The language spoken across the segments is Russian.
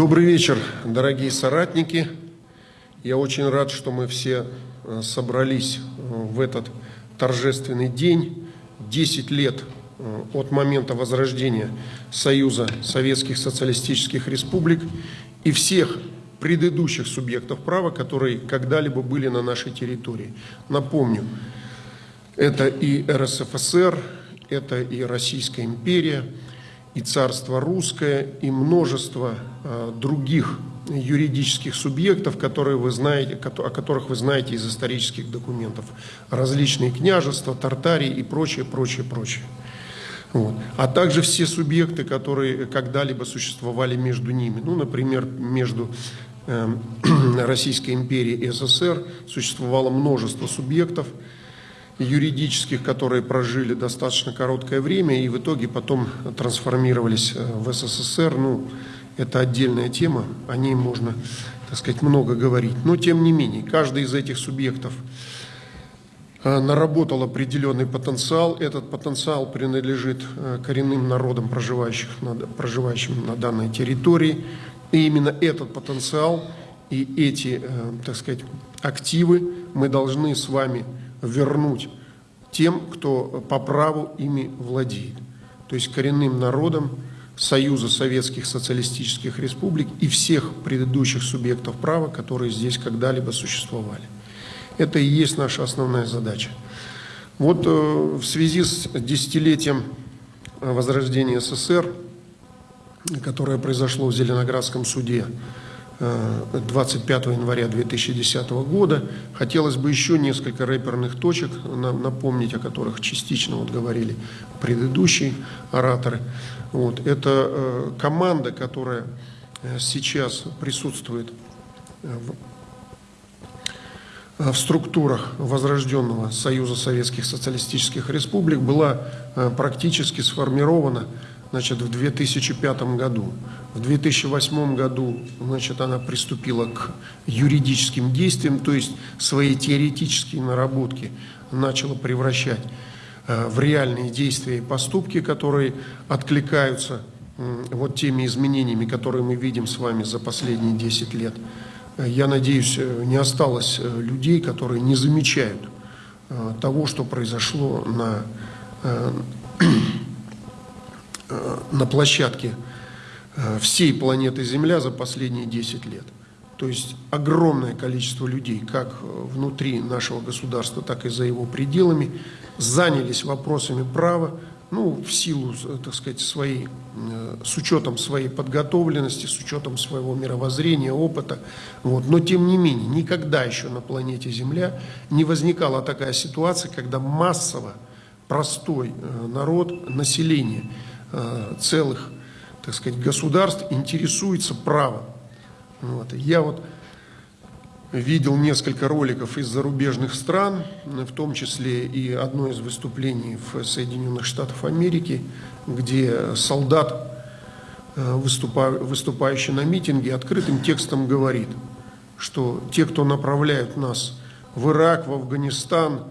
Добрый вечер, дорогие соратники. Я очень рад, что мы все э, собрались э, в этот торжественный день. 10 лет э, от момента возрождения Союза Советских Социалистических Республик и всех предыдущих субъектов права, которые когда-либо были на нашей территории. Напомню, это и РСФСР, это и Российская империя, и царство русское, и множество э, других юридических субъектов, которые вы знаете, о которых вы знаете из исторических документов. Различные княжества, Тартарии и прочее, прочее, прочее. Вот. А также все субъекты, которые когда-либо существовали между ними. Ну, например, между э, Российской империей и СССР существовало множество субъектов, юридических, которые прожили достаточно короткое время и в итоге потом трансформировались э, в СССР. Ну, это отдельная тема, о ней можно, так сказать, много говорить. Но, тем не менее, каждый из этих субъектов э, наработал определенный потенциал. Этот потенциал принадлежит э, коренным народам, проживающих на, проживающим на данной территории. И именно этот потенциал и эти, так сказать, активы мы должны с вами вернуть тем, кто по праву ими владеет. То есть коренным народам Союза Советских Социалистических Республик и всех предыдущих субъектов права, которые здесь когда-либо существовали. Это и есть наша основная задача. Вот э, в связи с десятилетием возрождения СССР, которое произошло в Зеленоградском суде 25 января 2010 года. Хотелось бы еще несколько рэперных точек напомнить, о которых частично вот говорили предыдущие ораторы. Вот. Это э, команда, которая э, сейчас присутствует э, в, в структурах возрожденного Союза Советских Социалистических Республик, была практически сформирована значит, в 2005 году. В 2008 году значит, она приступила к юридическим действиям, то есть свои теоретические наработки начала превращать э, в реальные действия и поступки, которые откликаются вот теми изменениями, которые мы видим с вами за последние 10 лет. Э, я надеюсь, э, не осталось людей, которые не замечают того, что произошло на на площадке э, всей планеты Земля за последние 10 лет. То есть огромное количество людей, как э, внутри нашего государства, так и за его пределами, занялись вопросами права, ну, в силу, так сказать, своей, с учетом своей подготовленности, с учетом своего мировоззрения, опыта. Вот. Но, тем не менее, никогда еще на планете Земля не возникала такая ситуация, когда массово простой народ, население – Э, целых, так сказать, государств интересуется правом. Вот. Я вот видел несколько роликов из зарубежных стран, в том числе и одно из выступлений в Соединенных Штатах Америки, где солдат, э, выступающий на митинге, открытым текстом говорит, что те, кто направляют нас в Ирак, в Афганистан,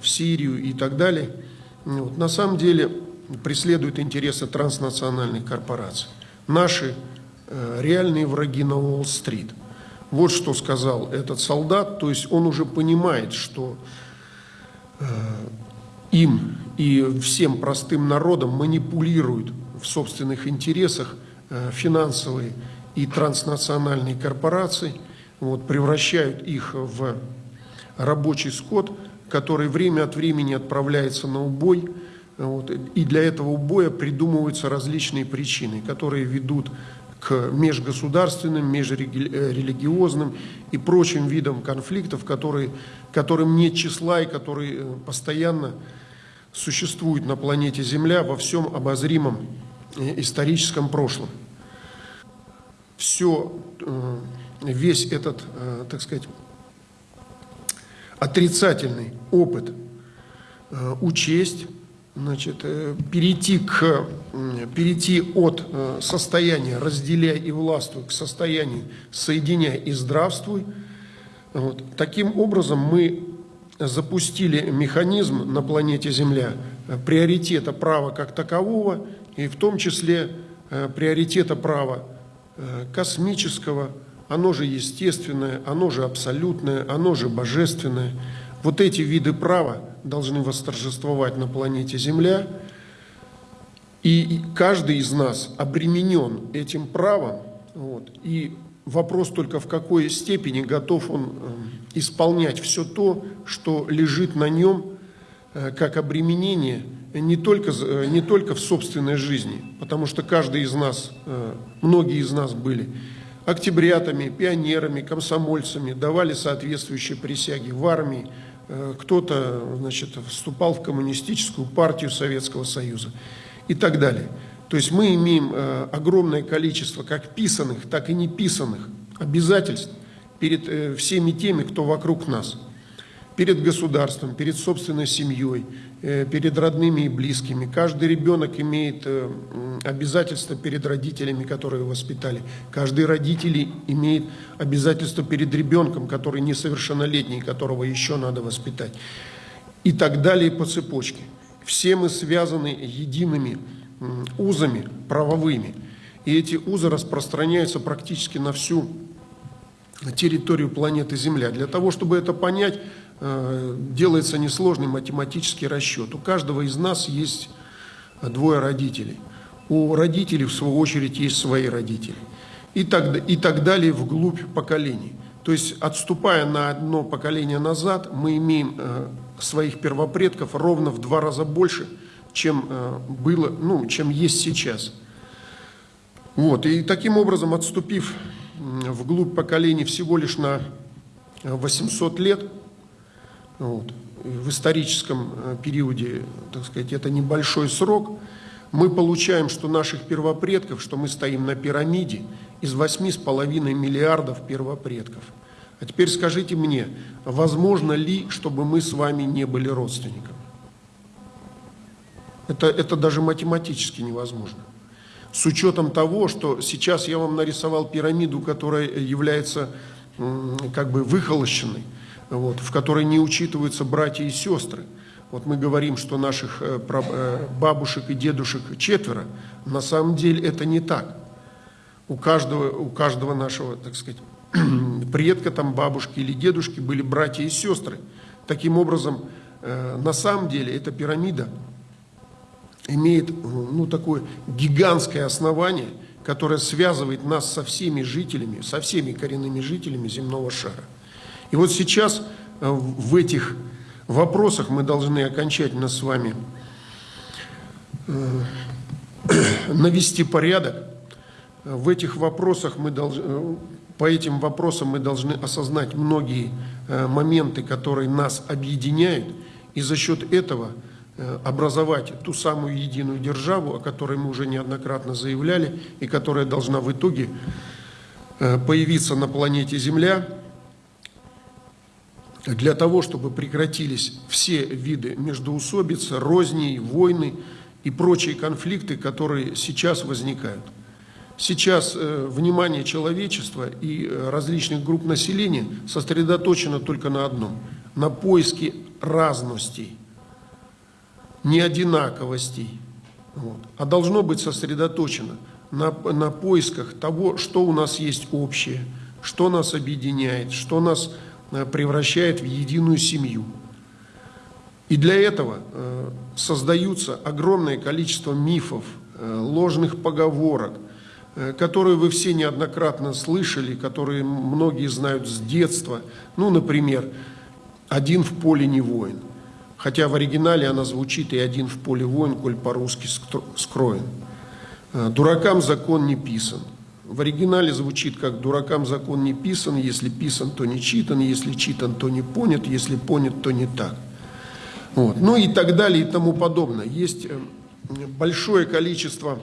в Сирию и так далее, вот, на самом деле преследуют интересы транснациональных корпораций. Наши э, реальные враги на Уолл-стрит. Вот что сказал этот солдат, то есть он уже понимает, что э, им и всем простым народам манипулируют в собственных интересах э, финансовые и транснациональные корпорации, вот, превращают их в рабочий скот, который время от времени отправляется на убой, вот. И для этого убоя придумываются различные причины, которые ведут к межгосударственным, межрелигиозным и прочим видам конфликтов, которые, которым нет числа и которые э, постоянно существуют на планете Земля во всем обозримом э, историческом прошлом. Все, э, весь этот, так сказать, отрицательный опыт учесть, значит, э, перейти, к, перейти от э, состояния «разделяй и властвуй» к состоянию «соединяй и здравствуй». Вот. Таким образом мы запустили механизм на планете Земля приоритета права как такового, и в том числе э, приоритета права э, космического, оно же естественное, оно же абсолютное, оно же божественное. Вот эти виды права должны восторжествовать на планете Земля, и каждый из нас обременен этим правом, вот, и вопрос только в какой степени готов он э, исполнять все то, что лежит на нем э, как обременение не только, э, не только в собственной жизни, потому что каждый из нас, многие из нас были октябрятами, пионерами, комсомольцами, давали соответствующие присяги в армии, кто-то значит, вступал в коммунистическую партию Советского Союза и так далее. То есть мы имеем э, огромное количество как писанных, так и неписанных обязательств перед э, всеми теми, кто вокруг нас. Перед государством, перед собственной семьей, э, перед родными и близкими. Каждый ребенок имеет обязательства перед родителями, которые его воспитали. Каждый родитель имеет обязательства перед ребенком, который несовершеннолетний, которого еще надо воспитать. И так далее по цепочке. Все мы связаны едиными узами правовыми. И эти узы распространяются практически на всю территорию планеты Земля. Для того, чтобы это понять, э, делается несложный математический расчет. У каждого из нас есть двое родителей. У родителей, в свою очередь, есть свои родители. И так, и так далее вглубь поколений. То есть, отступая на одно поколение назад, мы имеем э, своих первопредков ровно в два раза больше, чем э, было, ну, чем есть сейчас. Вот, и таким образом, отступив вглубь поколений всего лишь на 800 лет, вот, в историческом э, периоде, так сказать, это небольшой срок, мы получаем, что наших первопредков, что мы стоим на пирамиде из 8,5 миллиардов первопредков – а теперь скажите мне, возможно ли, чтобы мы с вами не были родственниками? Это, это даже математически невозможно. С учетом того, что сейчас я вам нарисовал пирамиду, которая является как бы выхолощенной, вот, в которой не учитываются братья и сестры. Вот мы говорим, что наших э, э, бабушек и дедушек четверо. На самом деле это не так. У каждого, у каждого нашего, так сказать, предка, там, бабушки или дедушки были братья и сестры. Таким образом, э, на самом деле эта пирамида имеет ну, такое гигантское основание, которое связывает нас со всеми жителями, со всеми коренными жителями земного шара. И вот сейчас э, в этих вопросах мы должны окончательно с вами э, навести порядок. В этих вопросах мы должны, по этим вопросам мы должны осознать многие э, моменты, которые нас объединяют, и за счет этого э, образовать ту самую единую державу, о которой мы уже неоднократно заявляли, и которая должна в итоге э, появиться на планете Земля, для того, чтобы прекратились все виды междоусобиц, розни, войны и прочие конфликты, которые сейчас возникают. Сейчас э, внимание человечества и э, различных групп населения сосредоточено только на одном – на поиске разностей, неодинаковостей, вот, а должно быть сосредоточено на, на поисках того, что у нас есть общее, что нас объединяет, что нас э, превращает в единую семью. И для этого создаются огромное количество мифов, ложных поговорок – Э, которые вы все неоднократно слышали, которые многие знают с детства. Ну, например, «один в поле не воин». Хотя в оригинале она звучит и «один в поле воин, коль по-русски скроен». Э, «Дуракам закон не писан». В оригинале звучит как «дуракам закон не писан, если писан, то не читан, если читан, то не понят, если понят, то не так». Вот. Ну и так далее и тому подобное. Есть э, большое количество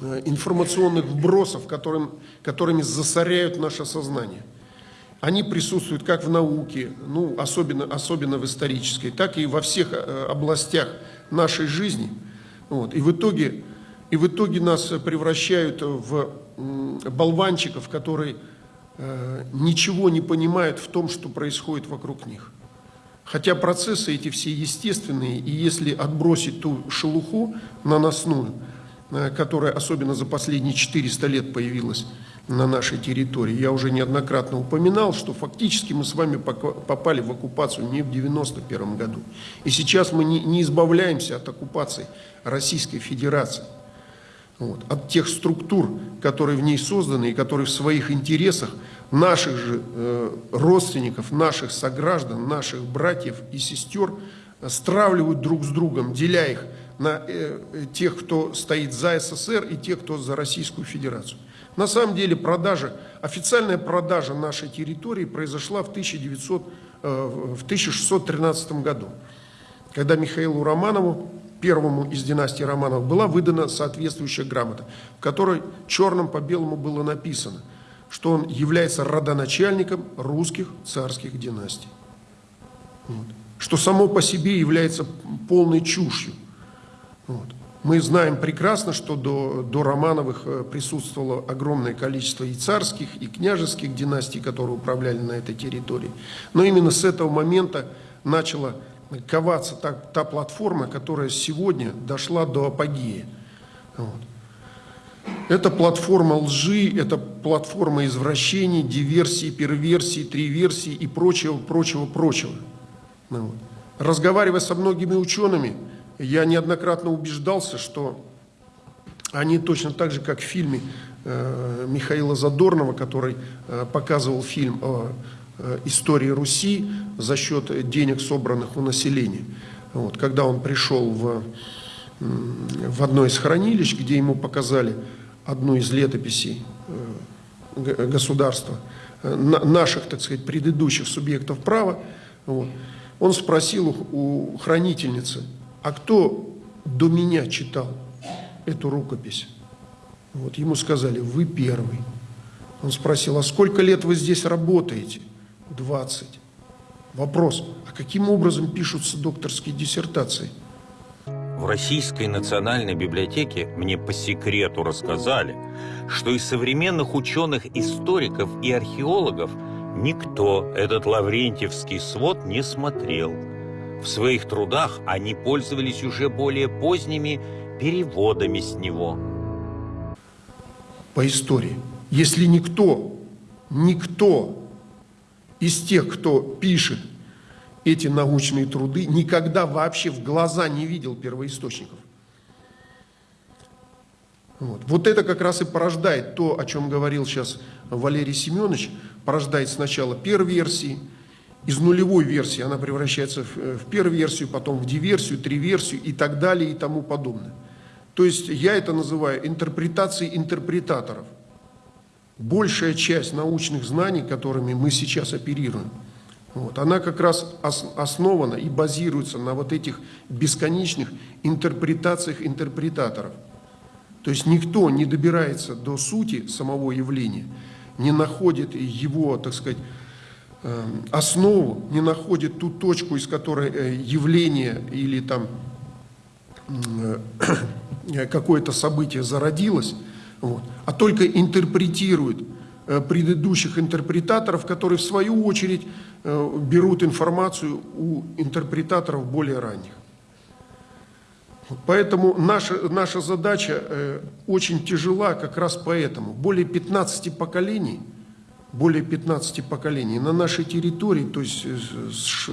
Э, информационных вбросов, которым, которыми засоряют наше сознание. Они присутствуют как в науке, ну, особенно, особенно в исторической, так и во всех э, областях нашей жизни. Вот. И, в итоге, и в итоге нас превращают в болванчиков, которые э, ничего не понимают в том, что происходит вокруг них. Хотя процессы эти все естественные, и если отбросить ту шелуху наносную, э, которая особенно за последние 400 лет появилась на нашей территории. Я уже неоднократно упоминал, что фактически мы с вами попали в оккупацию не в 91 году. И сейчас мы не, не избавляемся от оккупации Российской Федерации. Вот, от тех структур, которые в ней созданы и которые в своих интересах наших же э, родственников, наших сограждан, наших братьев и сестер стравливают друг с другом, деля их на э, тех, кто стоит за СССР и тех, кто за Российскую Федерацию. На самом деле продажа, официальная продажа нашей территории произошла в, 1900, э, в 1613 году, когда Михаилу Романову, первому из династии Романовых, была выдана соответствующая грамота, в которой черным по белому было написано, что он является родоначальником русских царских династий. Вот. Что само по себе является полной чушью. Вот. Мы знаем прекрасно, что до, до Романовых э, присутствовало огромное количество и царских, и княжеских династий, которые управляли на этой территории. Но именно с этого момента начала коваться та, та платформа, которая сегодня дошла до апогея. Вот. Это платформа лжи, это платформа извращений, диверсий, перверсий, триверсий и прочего, прочего, прочего. Вот. Разговаривая со многими учеными, я неоднократно убеждался, что они точно так же, как в фильме э, Михаила Задорнова, который э, показывал фильм о истории Руси за счет денег, собранных у населения. Вот, когда он пришел в, в одно из хранилищ, где ему показали одну из летописей государства, наших, так сказать, предыдущих субъектов права, вот, он спросил у хранительницы – а кто до меня читал эту рукопись? Вот ему сказали, вы первый. Он спросил, а сколько лет вы здесь работаете? 20. Вопрос, а каким образом пишутся докторские диссертации? В Российской национальной библиотеке мне по секрету рассказали, что из современных ученых, историков и археологов никто этот Лаврентьевский свод не смотрел – в своих трудах они пользовались уже более поздними переводами с него. По истории. Если никто, никто из тех, кто пишет эти научные труды, никогда вообще в глаза не видел первоисточников. Вот. вот это как раз и порождает то, о чем говорил сейчас Валерий Семенович, порождает сначала перверсии, из нулевой версии она превращается в, э, в перверсию, потом в диверсию, триверсию и так далее и тому подобное. То есть я это называю интерпретацией интерпретаторов. Большая часть научных знаний, которыми мы сейчас оперируем, вот, она как раз основана и базируется на вот этих бесконечных интерпретациях интерпретаторов. То есть никто не добирается до сути самого явления, не находит его, так сказать, Эм, основу, не находит ту точку, из которой э, явление или там э, какое-то событие зародилось, вот, а только интерпретирует э, предыдущих интерпретаторов, которые в свою очередь берут информацию у интерпретаторов более ранних. Поэтому наша, наша задача очень тяжела как раз поэтому. Более 15 поколений – более 15 поколений на нашей территории, то есть с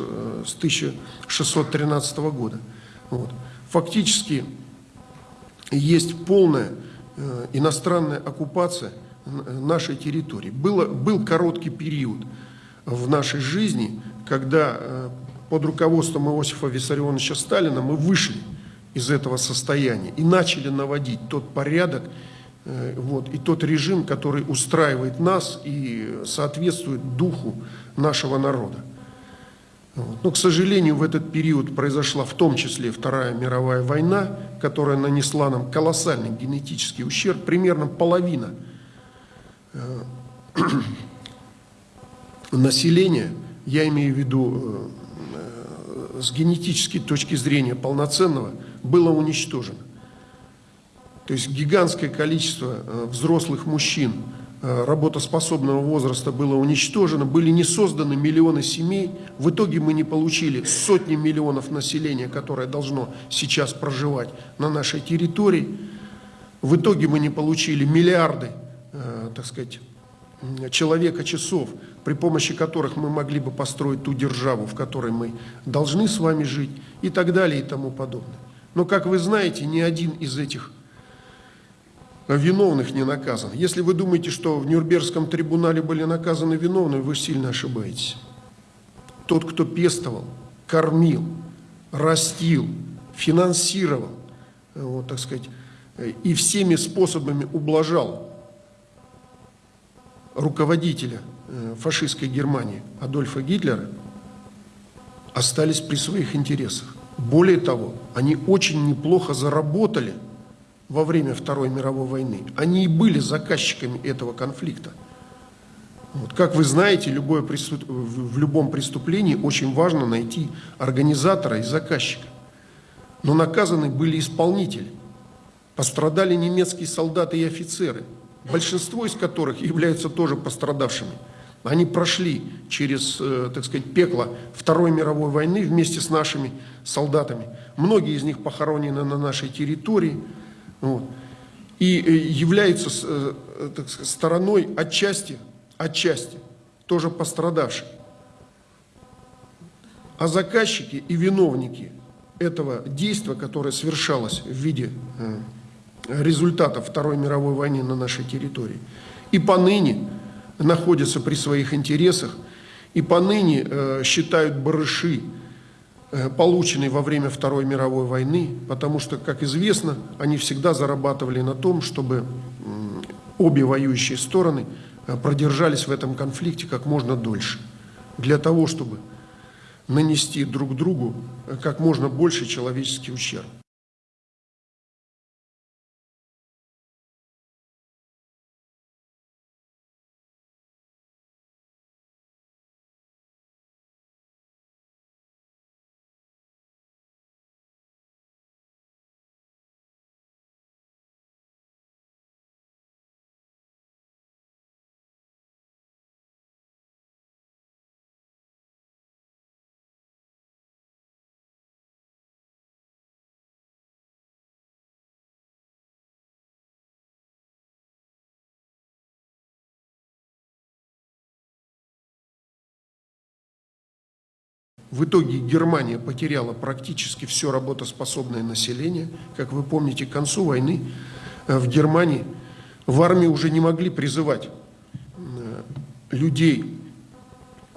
1613 года. Вот. Фактически есть полная э, иностранная оккупация нашей территории. Было, был короткий период в нашей жизни, когда э, под руководством Иосифа Виссарионовича Сталина мы вышли из этого состояния и начали наводить тот порядок, Э, вот, и тот режим, который устраивает нас и соответствует духу нашего народа. Вот. Но, к сожалению, в этот период произошла в том числе Вторая мировая война, которая нанесла нам колоссальный генетический ущерб, примерно половина э, населения, я имею в виду э, с генетической точки зрения полноценного, было уничтожено. То есть гигантское количество э, взрослых мужчин э, работоспособного возраста было уничтожено, были не созданы миллионы семей. В итоге мы не получили сотни миллионов населения, которое должно сейчас проживать на нашей территории. В итоге мы не получили миллиарды, э, так сказать, человека часов, при помощи которых мы могли бы построить ту державу, в которой мы должны с вами жить и так далее и тому подобное. Но, как вы знаете, ни один из этих виновных не наказан. Если вы думаете, что в Нюрнбергском трибунале были наказаны виновные, вы сильно ошибаетесь. Тот, кто пестовал, кормил, растил, финансировал, вот, так сказать, и всеми способами ублажал руководителя э, фашистской Германии Адольфа Гитлера, остались при своих интересах. Более того, они очень неплохо заработали во время Второй мировой войны. Они и были заказчиками этого конфликта. Вот. Как вы знаете, любое преступ... в любом преступлении очень важно найти организатора и заказчика. Но наказаны были исполнители. Пострадали немецкие солдаты и офицеры, большинство из которых являются тоже пострадавшими. Они прошли через, э, так сказать, пекло Второй мировой войны вместе с нашими солдатами. Многие из них похоронены на нашей территории. Вот. И э, являются э, так сказать, стороной отчасти, отчасти тоже пострадавших. А заказчики и виновники этого действия, которое совершалось в виде результатов Второй мировой войны на нашей территории, и поныне находятся при своих интересах и поныне э, считают барыши, э, полученные во время Второй мировой войны, потому что, как известно, они всегда зарабатывали на том, чтобы обе воюющие стороны э, продержались в этом конфликте как можно дольше, для того, чтобы нанести друг другу э, как можно больше человеческий ущерб. В итоге Германия потеряла практически все работоспособное население. Как вы помните, к концу войны э, в Германии в армии уже не могли призывать э, людей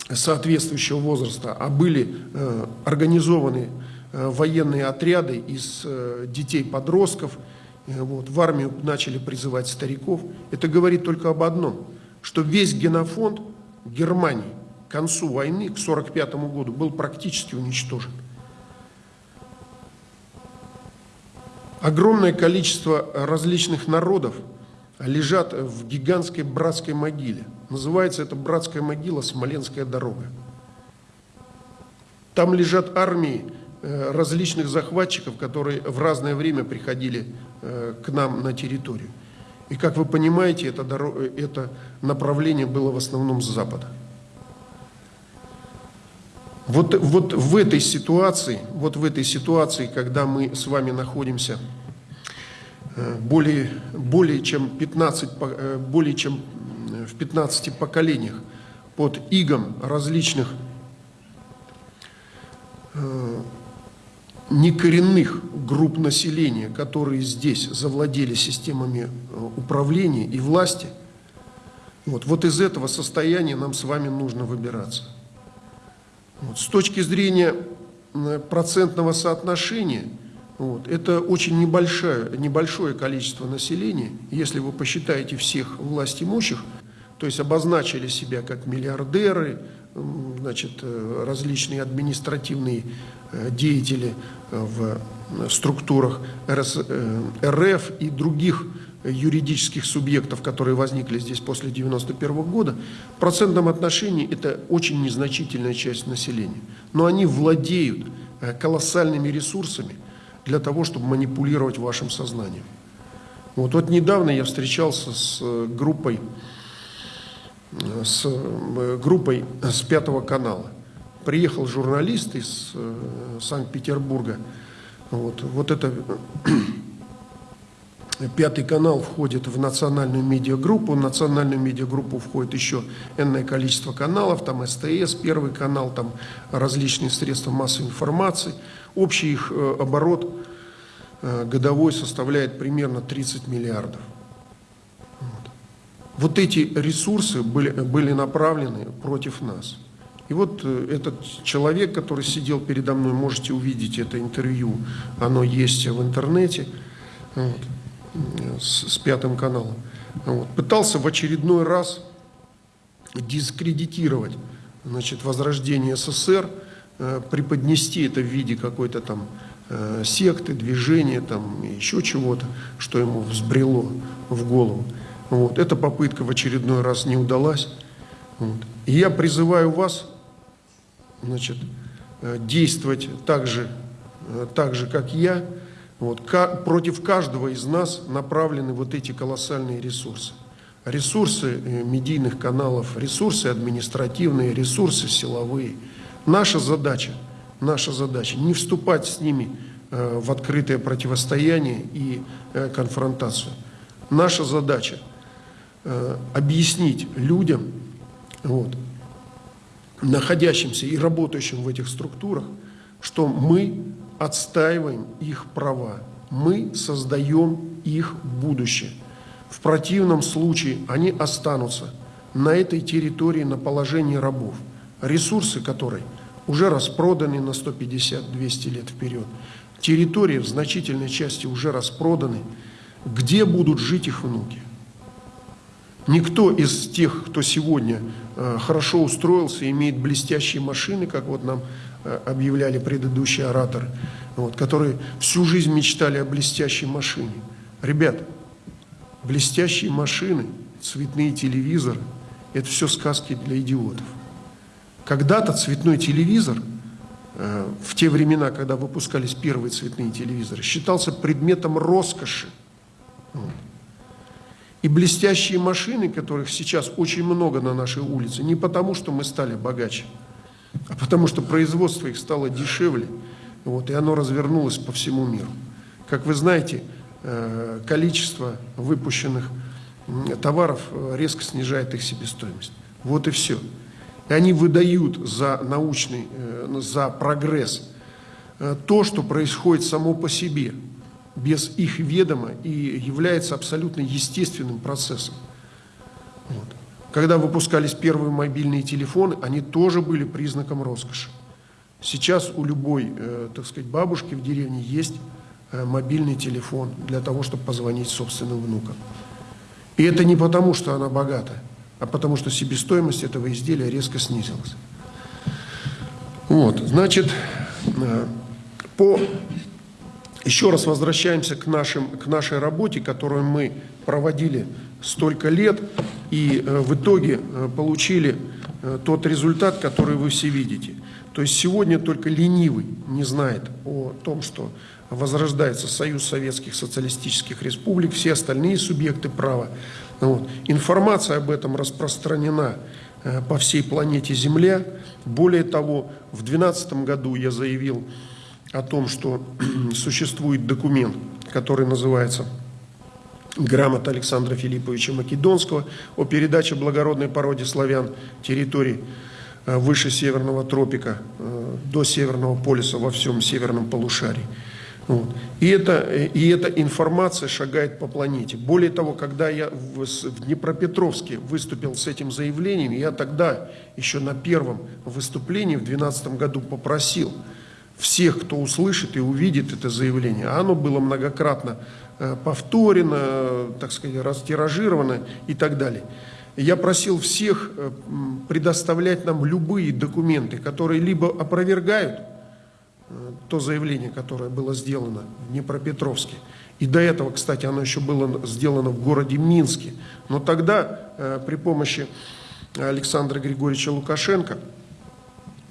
соответствующего возраста, а были э, организованы военные отряды из детей-подростков, вот, в армию начали призывать стариков. Это говорит только об одном, что весь генофонд Германии к концу войны, к 1945 году, был практически уничтожен. Огромное количество различных народов лежат в гигантской братской могиле. Называется это братская могила Смоленская дорога. Там лежат армии э, различных захватчиков, которые в разное время приходили э, к нам на территорию. И как вы понимаете, это, дорога, это направление было в основном с запада. Вот, вот в этой ситуации, вот в этой ситуации, когда мы с вами находимся э, более, более, чем 15, э, более чем в 15 поколениях под игом различных э, некоренных групп населения, которые здесь завладели системами управления и власти, вот, вот из этого состояния нам с вами нужно выбираться. Вот. С точки зрения процентного соотношения, вот, это очень небольшое, небольшое количество населения. Если вы посчитаете всех власть имущих, то есть обозначили себя как миллиардеры, значит, э, различные административные э, деятели э, в структурах РФ и других юридических субъектов, которые возникли здесь после 1991 года, в процентном отношении это очень незначительная часть населения. Но они владеют э, колоссальными ресурсами для того, чтобы манипулировать вашим сознанием. Вот, вот недавно я встречался с э, группой, э, с группой с Пятого канала. Приехал журналист из Санкт-Петербурга. Вот, вот это Пятый канал входит в национальную медиагруппу. В национальную медиагруппу входит еще энное количество каналов. Там СТС, Первый канал, там различные средства массовой информации. Общий их э, оборот э, годовой составляет примерно 30 миллиардов. Вот, вот эти ресурсы были, были направлены против нас. И вот э, этот человек, который сидел передо мной, можете увидеть это интервью, оно есть в интернете. Вот с, с Пятым каналом, вот, пытался в очередной раз дискредитировать значит, возрождение СССР, э, преподнести это в виде какой-то там э, секты, движения, там, еще чего-то, что ему взбрело в голову. Вот. Эта попытка в очередной раз не удалась. Вот. И я призываю вас значит, э, действовать так же, так же, как я, вот, против каждого из нас направлены вот эти колоссальные ресурсы. Ресурсы э, медийных каналов, ресурсы административные, ресурсы силовые. Наша задача, наша задача не вступать с ними э, в открытое противостояние и э, конфронтацию. Наша задача объяснить людям, вот, находящимся и работающим в этих структурах, что мы отстаиваем их права, мы создаем их будущее. В противном случае они останутся на этой территории на положении рабов, ресурсы которой уже распроданы на 150-200 лет вперед. Территории в значительной части уже распроданы. Где будут жить их внуки? Никто из тех, кто сегодня э, хорошо устроился, имеет блестящие машины, как вот нам объявляли предыдущие ораторы, вот, которые всю жизнь мечтали о блестящей машине. Ребят, блестящие машины, цветные телевизоры – это все сказки для идиотов. Когда-то цветной телевизор, э, в те времена, когда выпускались первые цветные телевизоры, считался предметом роскоши. И блестящие машины, которых сейчас очень много на нашей улице, не потому, что мы стали богаче – потому что производство их стало дешевле, вот, и оно развернулось по всему миру. Как вы знаете, э, количество выпущенных товаров э, резко снижает их себестоимость. Вот и все. И они выдают за научный, э, за прогресс то, что происходит само по себе, без их ведома и является абсолютно естественным процессом. Когда выпускались первые мобильные телефоны, они тоже были признаком роскоши. Сейчас у любой, э, так сказать, бабушки в деревне есть э, мобильный телефон для того, чтобы позвонить собственным внукам. И это не потому, что она богата, а потому что себестоимость этого изделия резко снизилась. Вот, значит, э, по... еще раз возвращаемся к, нашим, к нашей работе, которую мы проводили столько лет и э, в итоге э, получили э, тот результат, который вы все видите. То есть сегодня только ленивый не знает о том, что возрождается Союз Советских Социалистических Республик, все остальные субъекты права. Вот. Информация об этом распространена по всей планете Земля. Более того, в 2012 году я заявил о том, что существует документ, который называется грамота Александра Филипповича Македонского о передаче благородной породе славян территорий э, выше Северного тропика э, до Северного полюса во всем северном полушарии. Вот. И, это, и эта информация шагает по планете. Более того, когда я в, в Днепропетровске выступил с этим заявлением, я тогда еще на первом выступлении в 2012 году попросил всех, кто услышит и увидит это заявление, а оно было многократно повторено, так сказать, растиражировано и так далее. Я просил всех э, предоставлять нам любые документы, которые либо опровергают э, то заявление, которое было сделано в Днепропетровске, и до этого, кстати, оно еще было сделано в городе Минске, но тогда при помощи Александра Григорьевича Лукашенко –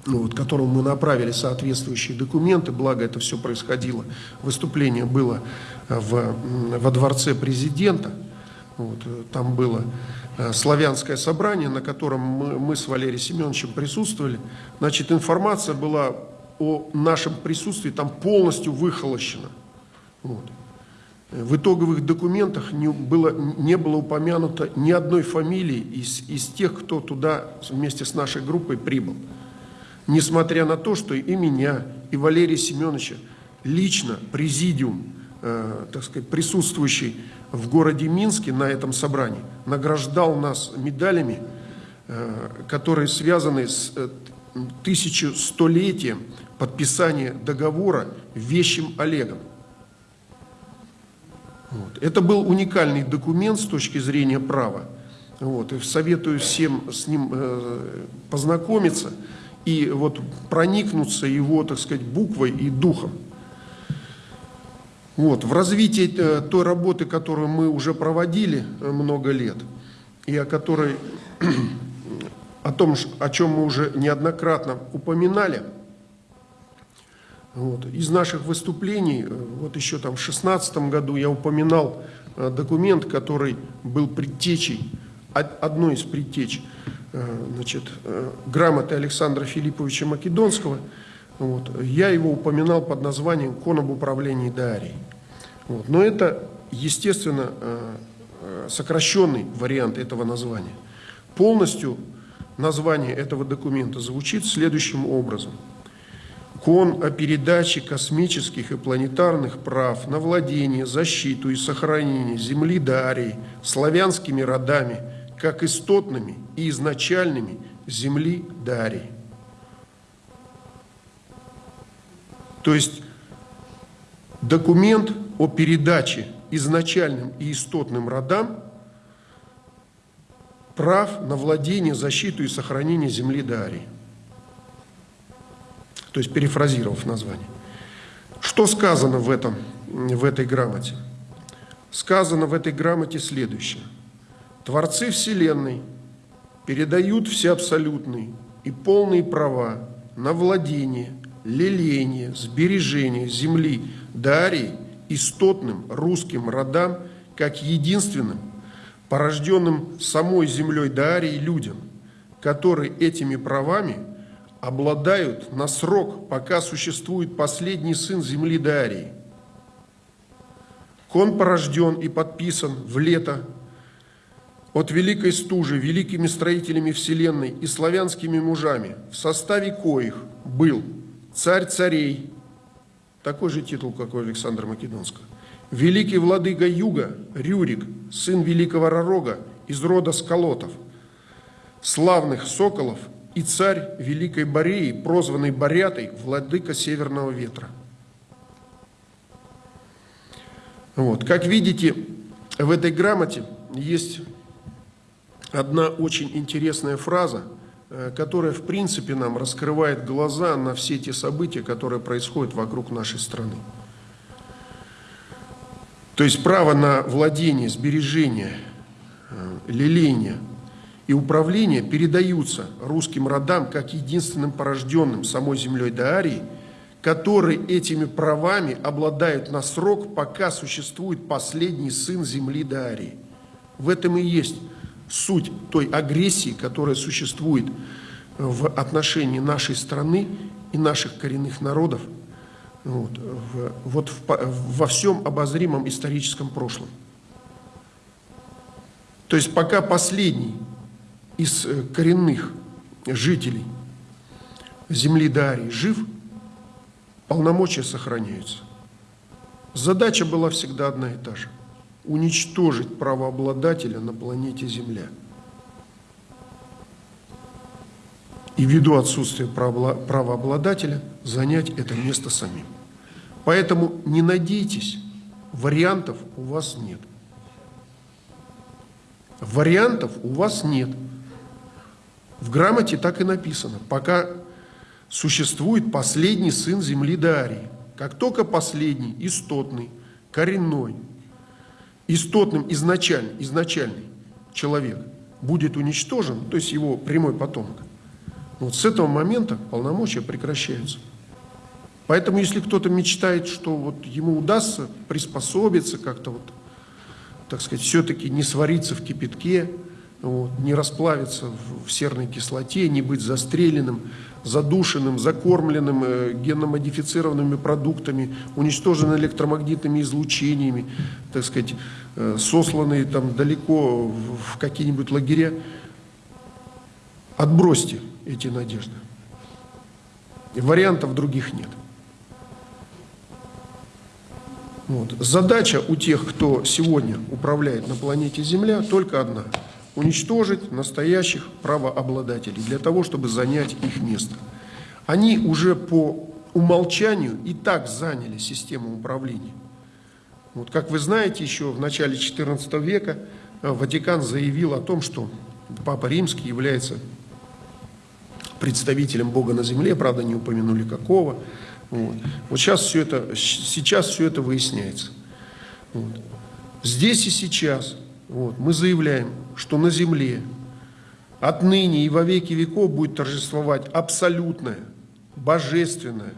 ну, вот, которому мы направили соответствующие документы, благо это все происходило, выступление было э, в, во дворце президента, вот, э, там было э, славянское собрание, на котором мы, мы с Валерием Семеновичем присутствовали, значит, информация была о нашем присутствии там полностью выхолощена. Вот. В итоговых документах не было, не было упомянуто ни одной фамилии из, из тех, кто туда вместе с нашей группой прибыл. Несмотря на то, что и меня, и Валерия Семеновича лично президиум, э, так сказать, присутствующий в городе Минске на этом собрании, награждал нас медалями, э, которые связаны с э, тысячестолетием подписания договора Вещим Олегом. Вот. Это был уникальный документ с точки зрения права. Вот. И советую всем с ним э, познакомиться и вот проникнуться его, так сказать, буквой и духом. Вот. В развитии э, той работы, которую мы уже проводили э, много лет, и о которой, о том, о чем мы уже неоднократно упоминали – вот. Из наших выступлений, э, вот еще там в 2016 году я упоминал документ, который был предтечей, одной из предтеч значит, грамоты Александра Филипповича Македонского. Вот. Я его упоминал под названием «Кон об управлении Дарией». Вот. Но это, естественно, сокращенный вариант этого названия. Полностью название этого документа звучит следующим образом – Кон о передаче космических и планетарных прав на владение, защиту и сохранение земли Дарии славянскими родами, как истотными и изначальными земли Дарии. То есть документ о передаче изначальным и истотным родам прав на владение, защиту и сохранение земли Дарии то есть перефразировав название. Что сказано в, этом, в этой грамоте? Сказано в этой грамоте следующее. Творцы Вселенной передают все абсолютные и полные права на владение, леление, сбережение земли Дарии истотным русским родам как единственным, порожденным самой землей Дарии людям, которые этими правами – обладают на срок, пока существует последний сын земли Дарии. Кон порожден и подписан в лето от великой стужи, великими строителями вселенной и славянскими мужами, в составе коих был царь царей, такой же титул, как у Александра Македонского, великий владыка Юга, Рюрик, сын великого Ророга из рода Сколотов, славных соколов – и царь Великой Бореи, прозванный Борятой, владыка Северного ветра. Вот. Как видите, в этой грамоте есть одна очень интересная фраза, э, которая, в принципе, нам раскрывает глаза на все те события, которые происходят вокруг нашей страны. То есть право на владение, сбережение, э, леление – и управление передаются русским родам как единственным порожденным самой землей Даарии, которые этими правами обладают на срок, пока существует последний сын земли Даарии. В этом и есть суть той агрессии, которая существует в отношении нашей страны и наших коренных народов вот, в, вот в, во всем обозримом историческом прошлом. То есть пока последний из э, коренных жителей земли Дарии жив, полномочия сохраняются. Задача была всегда одна и та же – уничтожить правообладателя на планете Земля. И ввиду отсутствия правообладателя занять это место самим. Поэтому не надейтесь, вариантов у вас нет. Вариантов у вас нет. В грамоте так и написано, пока существует последний сын земли Дарии. Как только последний, истотный, коренной, истотным изначальный, изначальный человек будет уничтожен, то есть его прямой потомок, вот с этого момента полномочия прекращаются. Поэтому, если кто-то мечтает, что вот ему удастся приспособиться как-то вот, так сказать, все-таки не свариться в кипятке, вот, не расплавиться в серной кислоте, не быть застреленным, задушенным, закормленным э, генномодифицированными продуктами, уничтоженным электромагнитными излучениями, так сказать, э, сосланные там далеко в какие-нибудь лагеря. Отбросьте эти надежды. Вариантов других нет. Вот. Задача у тех, кто сегодня управляет на планете Земля, только одна – уничтожить настоящих правообладателей для того, чтобы занять их место. Они уже по умолчанию и так заняли систему управления. Вот, как вы знаете, еще в начале XIV века э, Ватикан заявил о том, что Папа Римский является представителем Бога на земле, правда, не упомянули какого. Вот, вот сейчас, все это, сейчас все это выясняется. Вот. Здесь и сейчас вот, мы заявляем, что на земле отныне и во веки веков будет торжествовать абсолютное, божественное,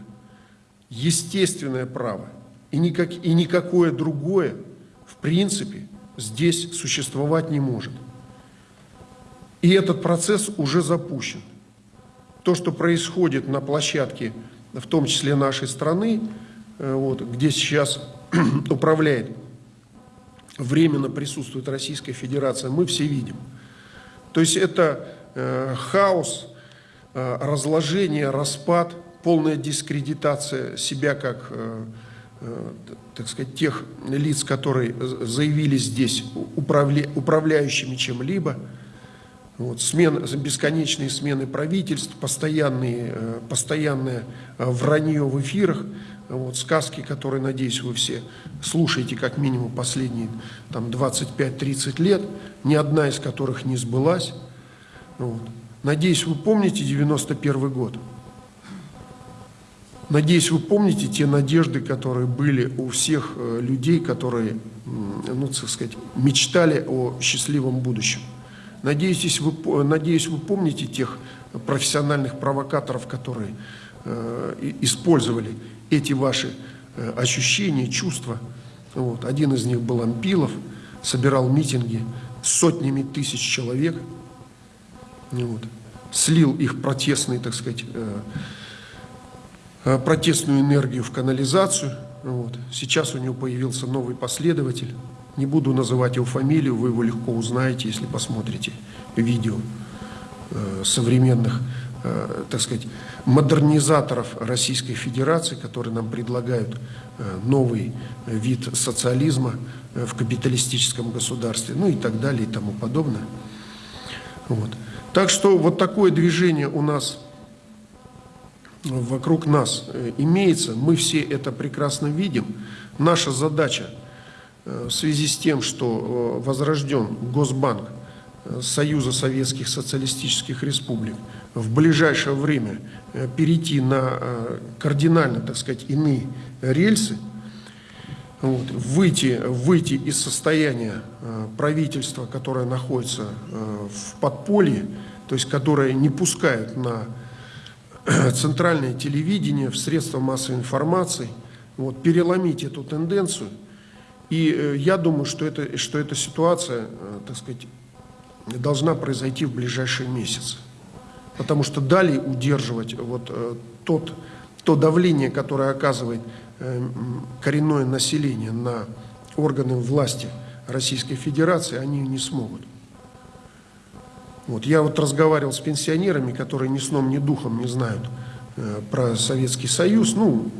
естественное право. И, никак, и никакое другое, в принципе, здесь существовать не может. И этот процесс уже запущен. То, что происходит на площадке, в том числе нашей страны, э, вот, где сейчас управляет временно присутствует Российская Федерация, мы все видим. То есть это э, хаос, э, разложение, распад, полная дискредитация себя как, э, э, так сказать, тех лиц, которые заявили здесь управля, управляющими чем-либо. Вот, смен, бесконечные смены правительств, постоянные, э, постоянное э, вранье в эфирах – вот, сказки, которые, надеюсь, вы все слушаете как минимум последние там, 25-30 лет, ни одна из которых не сбылась. Вот. Надеюсь, вы помните 91 год. Надеюсь, вы помните те надежды, которые были у всех э, людей, которые, ну, так сказать, мечтали о счастливом будущем. Надеюсь, вы, надеюсь, вы помните тех профессиональных провокаторов, которые э, использовали эти ваши э, ощущения, чувства. Вот. Один из них был Ампилов, собирал митинги сотнями тысяч человек, вот. слил их протестный, так сказать, э, э, протестную энергию в канализацию. Вот. Сейчас у него появился новый последователь. Не буду называть его фамилию, вы его легко узнаете, если посмотрите видео современных Э, так сказать, модернизаторов Российской Федерации, которые нам предлагают э, новый вид социализма э, в капиталистическом государстве, ну и так далее и тому подобное. Вот. Так что вот такое движение у нас вокруг нас имеется, мы все это прекрасно видим. Наша задача в связи с тем, что возрожден Госбанк Союза Советских Социалистических Республик, в ближайшее время э, перейти на э, кардинально, так сказать, иные рельсы, вот, выйти, выйти из состояния э, правительства, которое находится в подполье, то есть которое не пускает на центральное телевидение, в средства массовой информации, вот, переломить эту тенденцию. И я думаю, что, это, что эта ситуация, так сказать, должна произойти в ближайшие месяцы потому что далее удерживать вот э, тот, то давление, которое оказывает э, коренное население на органы власти Российской Федерации, они не смогут. Вот. Я вот разговаривал с пенсионерами, которые ни сном, ни духом не знают э, про Советский Союз, ну,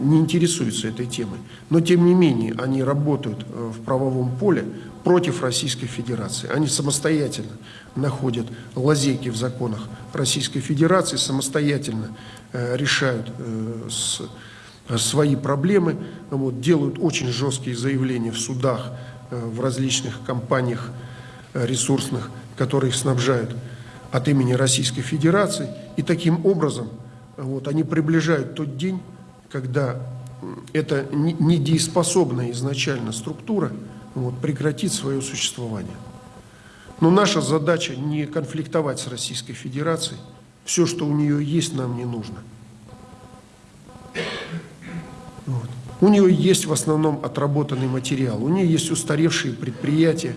не интересуются этой темой. Но, тем не менее, они работают э, в правовом поле против Российской Федерации. Они самостоятельно находят лазейки в законах Российской Федерации, самостоятельно э, решают э, с, свои проблемы, вот, делают очень жесткие заявления в судах, в различных компаниях ресурсных, которые их снабжают от имени Российской Федерации. И таким образом вот, они приближают тот день, когда эта недееспособная изначально структура вот, прекратит свое существование. Но наша задача не конфликтовать с Российской Федерацией. Все, что у нее есть, нам не нужно. Вот. У нее есть в основном отработанный материал, у нее есть устаревшие предприятия,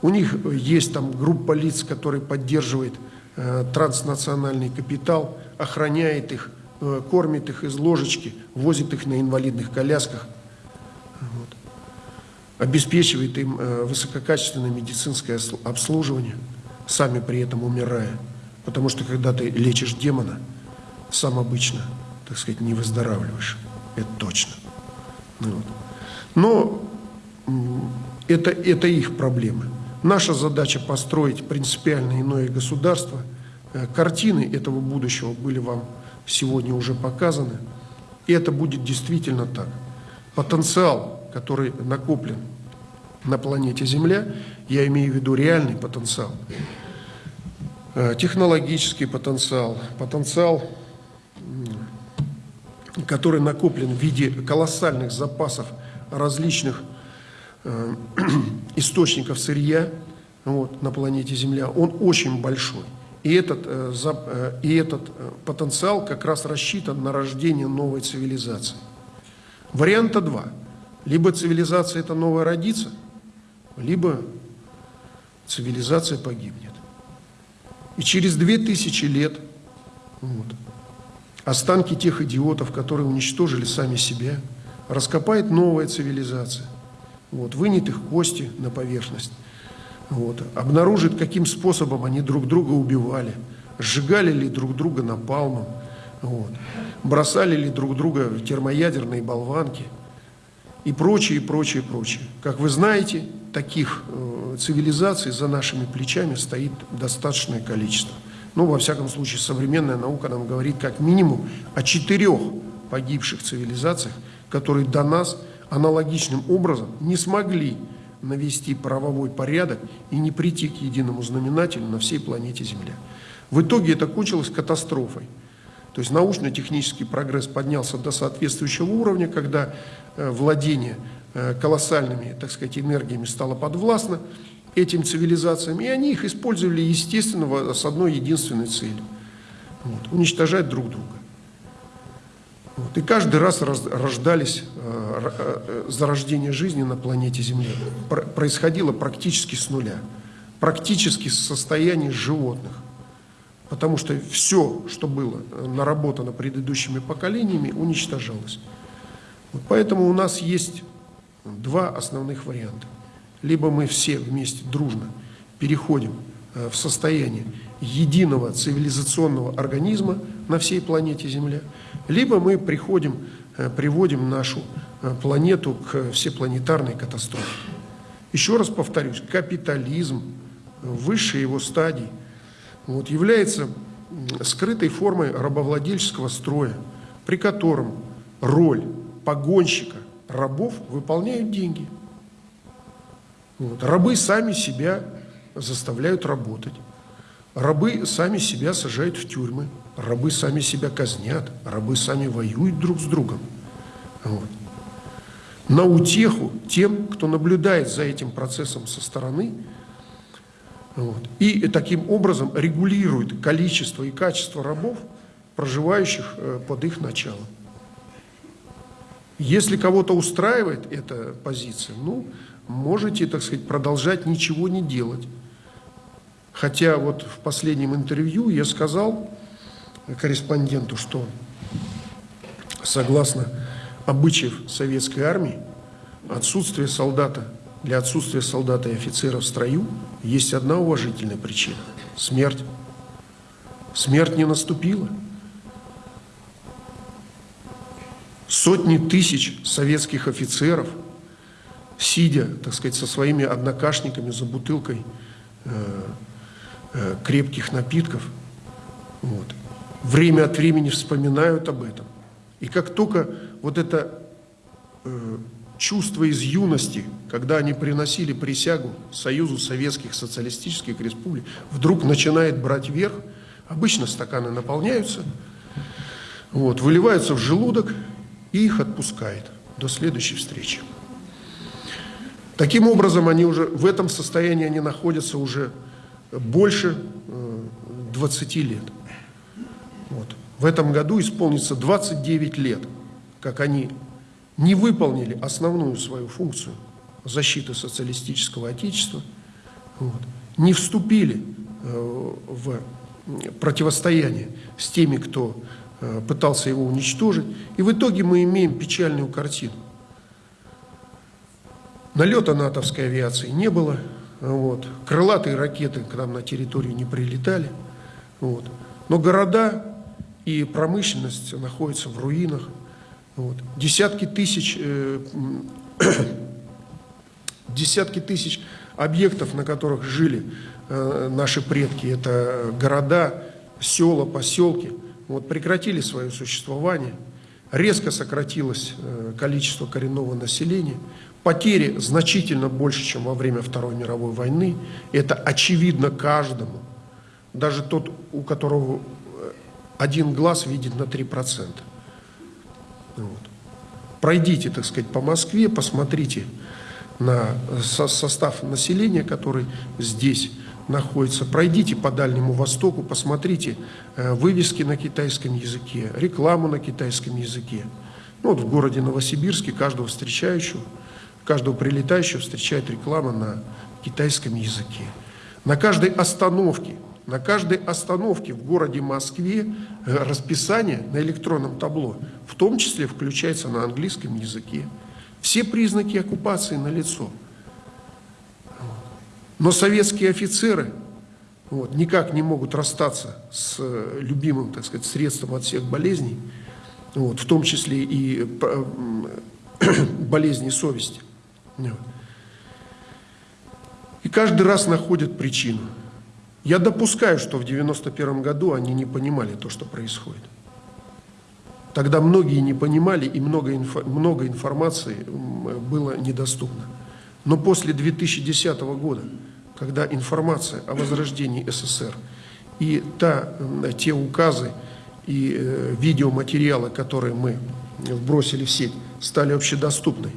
У них есть там группа лиц, которые поддерживает э, транснациональный капитал, охраняет их, э, кормит их из ложечки, возит их на инвалидных колясках, вот. обеспечивает им э, высококачественное медицинское обслуживание, сами при этом умирая. Потому что когда ты лечишь демона, сам обычно, так сказать, не выздоравливаешь. Это точно. Ну вот. Но это, это их проблемы. Наша задача построить принципиально иное государство. Э, картины этого будущего были вам сегодня уже показаны. И это будет действительно так. Потенциал, который накоплен на планете Земля, я имею в виду реальный потенциал, э, технологический потенциал, потенциал, который накоплен в виде колоссальных запасов различных Э, источников сырья вот, на планете Земля, он очень большой. И этот, э, э, и этот потенциал как раз рассчитан на рождение новой цивилизации. Варианта два. Либо цивилизация эта новая родится, либо цивилизация погибнет. И через две тысячи лет вот, останки тех идиотов, которые уничтожили сами себя, раскопает новая цивилизация – вот, вынет их кости на поверхность, вот, обнаружит, каким способом они друг друга убивали, сжигали ли друг друга напалмом, вот, бросали ли друг друга в термоядерные болванки. И прочее, прочее, прочее. Как вы знаете, таких э, цивилизаций за нашими плечами стоит достаточное количество. Ну, во всяком случае, современная наука нам говорит как минимум о четырех погибших цивилизациях, которые до нас – аналогичным образом не смогли навести правовой порядок и не прийти к единому знаменателю на всей планете Земля. В итоге это кончилось катастрофой. То есть научно-технический прогресс поднялся до соответствующего уровня, когда э, владение э, колоссальными, так сказать, энергиями стало подвластно этим цивилизациям, и они их использовали, естественно, с одной единственной целью вот, – уничтожать друг друга. Вот. И каждый раз рождались, э, э, зарождение жизни на планете Земля происходило практически с нуля, практически с состояния животных. Потому что все, что было наработано предыдущими поколениями, уничтожалось. Вот поэтому у нас есть два основных варианта. Либо мы все вместе дружно переходим э, в состояние единого цивилизационного организма на всей планете Земля – либо мы приходим, э, приводим нашу э, планету к всепланетарной катастрофе. Еще раз повторюсь, капитализм, высшей его стадии, вот, является скрытой формой рабовладельческого строя, при котором роль погонщика рабов выполняют деньги. Вот. Рабы сами себя заставляют работать. Рабы сами себя сажают в тюрьмы. Рабы сами себя казнят, рабы сами воюют друг с другом. Вот. На утеху тем, кто наблюдает за этим процессом со стороны, вот. и таким образом регулирует количество и качество рабов, проживающих э, под их началом. Если кого-то устраивает эта позиция, ну, можете, так сказать, продолжать ничего не делать. Хотя вот в последнем интервью я сказал, корреспонденту, что согласно обычаев советской армии, отсутствие солдата, для отсутствия солдата и офицера в строю есть одна уважительная причина – смерть. Смерть не наступила. Сотни тысяч советских офицеров, сидя, так сказать, со своими однокашниками за бутылкой э, э, крепких напитков, вот, время от времени вспоминают об этом. И как только вот это э, чувство из юности, когда они приносили присягу Союзу Советских Социалистических Республик, вдруг начинает брать верх, обычно стаканы наполняются, вот, выливаются в желудок и их отпускает до следующей встречи. Таким образом, они уже в этом состоянии они находятся уже больше 20 э, лет. Вот. В этом году исполнится 29 лет, как они не выполнили основную свою функцию защиты социалистического отечества. вот, не вступили э, в противостояние с теми, кто э, пытался его уничтожить. И в итоге мы имеем печальную картину. Налета натовской авиации не было, вот. крылатые ракеты к нам на территорию не прилетали. Вот. Но города и промышленность находятся в руинах. Вот. Десятки тысяч, э, десятки тысяч объектов, на которых жили э, наши предки, это города, села, поселки, вот, прекратили свое существование. Резко сократилось э, количество коренного населения. Потери значительно больше, чем во время Второй мировой войны. Это очевидно каждому. Даже тот, у которого один глаз видит на 3%. Вот. Пройдите, так сказать, по Москве, посмотрите на состав населения, который здесь находится. Пройдите по Дальнему Востоку, посмотрите э, вывески на китайском языке, рекламу на китайском языке. Ну, вот в городе Новосибирске каждого встречающего, каждого прилетающего встречает реклама на китайском языке. На каждой остановке, на каждой остановке в городе Москве э, расписание на электронном табло, в том числе включается на английском языке. Все признаки оккупации налицо. Но советские офицеры вот, никак не могут расстаться с э, любимым, так сказать, средством от всех болезней, вот, в том числе и болезни совести. И каждый раз находят причину. Я допускаю, что в 91 году они не понимали то, что происходит. Тогда многие не понимали, и много, инфо, много информации было недоступно. Но после 2010 года, когда информация о возрождении СССР и та, те указы и э, видеоматериалы, которые мы вбросили в сеть, стали общедоступны.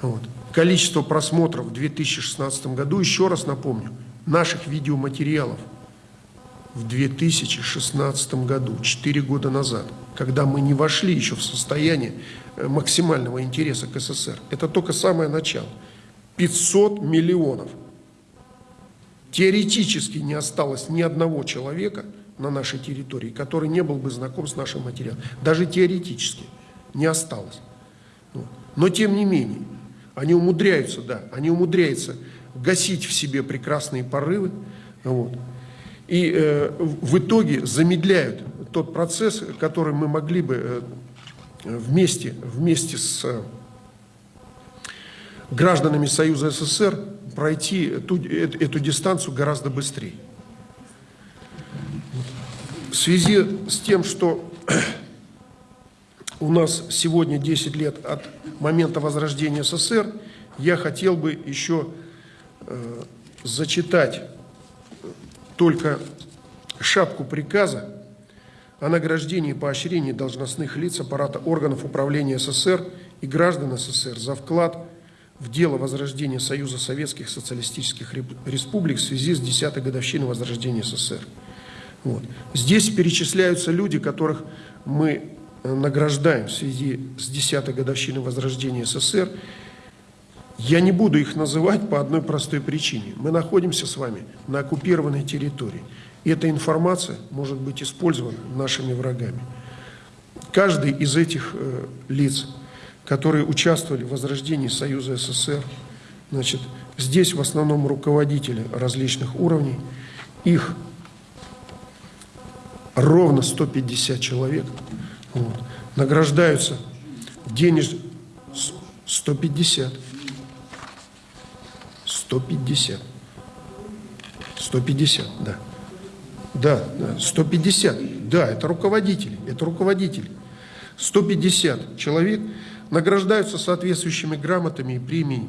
Вот. Количество просмотров в 2016 году, еще раз напомню, наших видеоматериалов в 2016 году, 4 года назад, когда мы не вошли еще в состояние э, максимального интереса к СССР. Это только самое начало. 500 миллионов. Теоретически не осталось ни одного человека на нашей территории, который не был бы знаком с нашим материалом. Даже теоретически не осталось. Но тем не менее, они умудряются, да, они умудряются гасить в себе прекрасные порывы, вот, и э, в итоге замедляют тот процесс, который мы могли бы э, вместе, вместе с э, гражданами Союза СССР пройти эту, эту дистанцию гораздо быстрее. В связи с тем, что у нас сегодня 10 лет от момента возрождения СССР, я хотел бы еще э, зачитать только шапку приказа о награждении и поощрении должностных лиц аппарата органов управления СССР и граждан СССР за вклад в дело возрождения Союза Советских Социалистических Республик в связи с 10-й годовщиной возрождения СССР. Вот. Здесь перечисляются люди, которых мы э, награждаем в связи с 10-й годовщиной возрождения СССР я не буду их называть по одной простой причине. Мы находимся с вами на оккупированной территории. И эта информация может быть использована нашими врагами. Каждый из этих э, лиц, которые участвовали в возрождении Союза СССР, значит, здесь в основном руководители различных уровней, их ровно 150 человек, вот, награждаются денеж 150 150. 150, да. Да, 150. Да, это руководители, это руководители. 150 человек награждаются соответствующими грамотами и премиями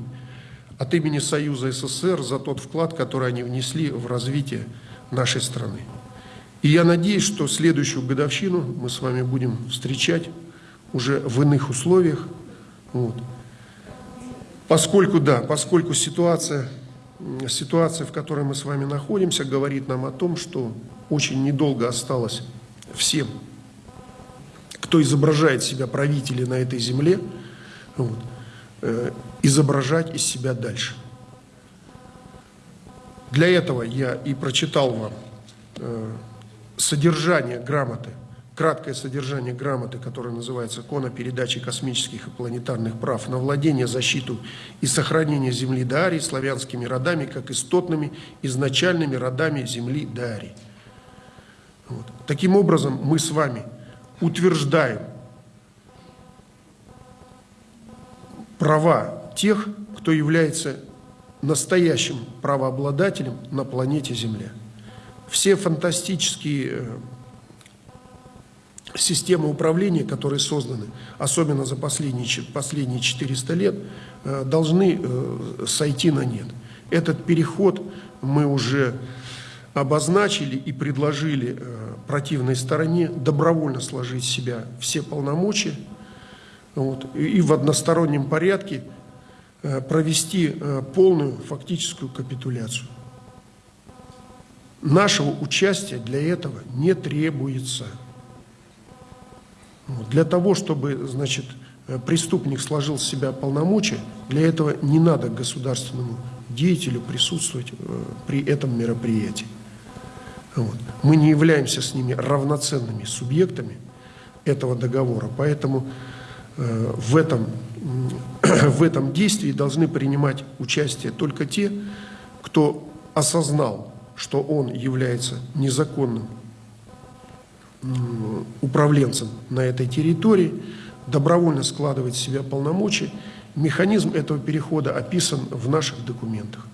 от имени Союза СССР за тот вклад, который они внесли в развитие нашей страны. И я надеюсь, что следующую годовщину мы с вами будем встречать уже в иных условиях. Вот. Поскольку, да, поскольку ситуация, ситуация, в которой мы с вами находимся, говорит нам о том, что очень недолго осталось всем, кто изображает себя правители на этой земле, вот, э, изображать из себя дальше. Для этого я и прочитал вам э, содержание грамоты, краткое содержание грамоты, которая называется «Кон о передаче космических и планетарных прав на владение, защиту и сохранение земли Дарии славянскими родами, как истотными изначальными родами земли Дарии». Вот. Таким образом, мы с вами утверждаем права тех, кто является настоящим правообладателем на планете Земля. Все фантастические э, системы управления, которые созданы, особенно за последние, последние 400 лет, э, должны э, сойти на нет. Этот переход мы уже обозначили и предложили противной стороне добровольно сложить в себя все полномочия вот, и в одностороннем порядке Э, провести э, полную фактическую капитуляцию. Нашего участия для этого не требуется. Для того, чтобы, значит, э, преступник сложил с себя полномочия, для этого не надо государственному деятелю присутствовать при этом мероприятии. Вот. Мы не являемся с ними равноценными субъектами этого договора, поэтому в этом в этом действии должны принимать участие только те, кто осознал, что он является незаконным управленцем на этой территории, добровольно складывает в себя полномочия. Механизм этого перехода описан в наших документах.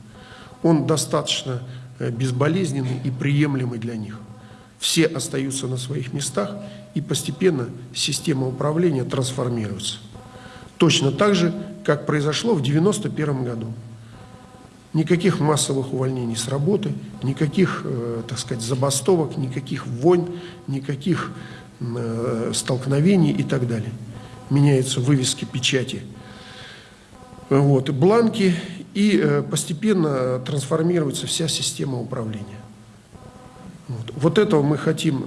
Он достаточно э, безболезненный и приемлемый для них. Все остаются на своих местах, и постепенно система управления трансформируется. Точно так же, как произошло в 1991 году. Никаких массовых увольнений с работы, никаких, э, так сказать, забастовок, никаких войн, никаких э, столкновений и так далее. Меняются вывески, печати, вот, бланки, и э, постепенно трансформируется вся система управления. Вот. вот этого мы хотим,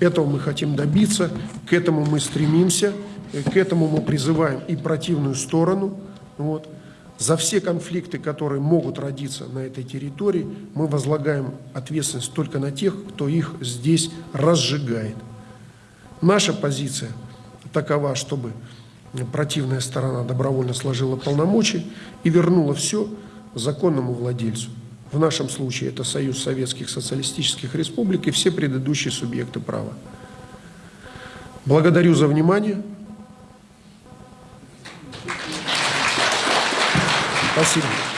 этого мы хотим добиться, к этому мы стремимся. К этому мы призываем и противную сторону. Вот. За все конфликты, которые могут родиться на этой территории, мы возлагаем ответственность только на тех, кто их здесь разжигает. Наша позиция такова, чтобы противная сторона добровольно сложила полномочия и вернула все законному владельцу. В нашем случае это Союз Советских Социалистических Республик и все предыдущие субъекты права. Благодарю за внимание. Tá.